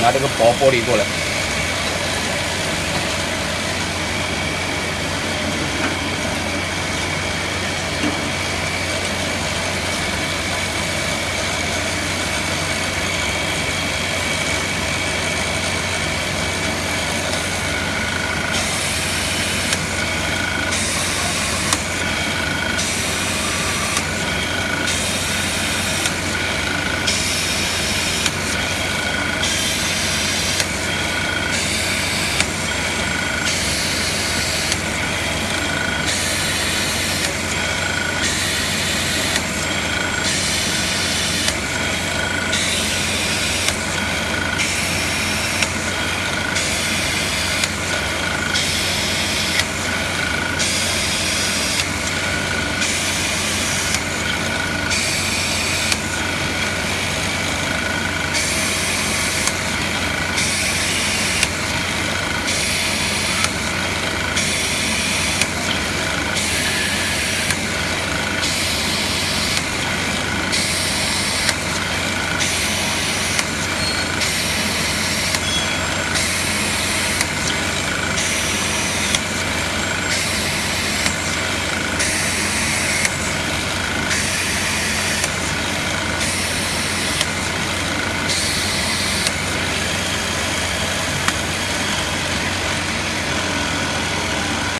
拿这个薄玻璃过来。